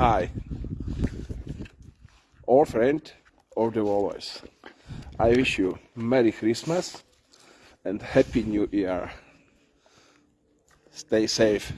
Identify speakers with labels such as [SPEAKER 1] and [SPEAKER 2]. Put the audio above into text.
[SPEAKER 1] Hi, old friend of the always. I wish you Merry Christmas and Happy New Year. Stay safe.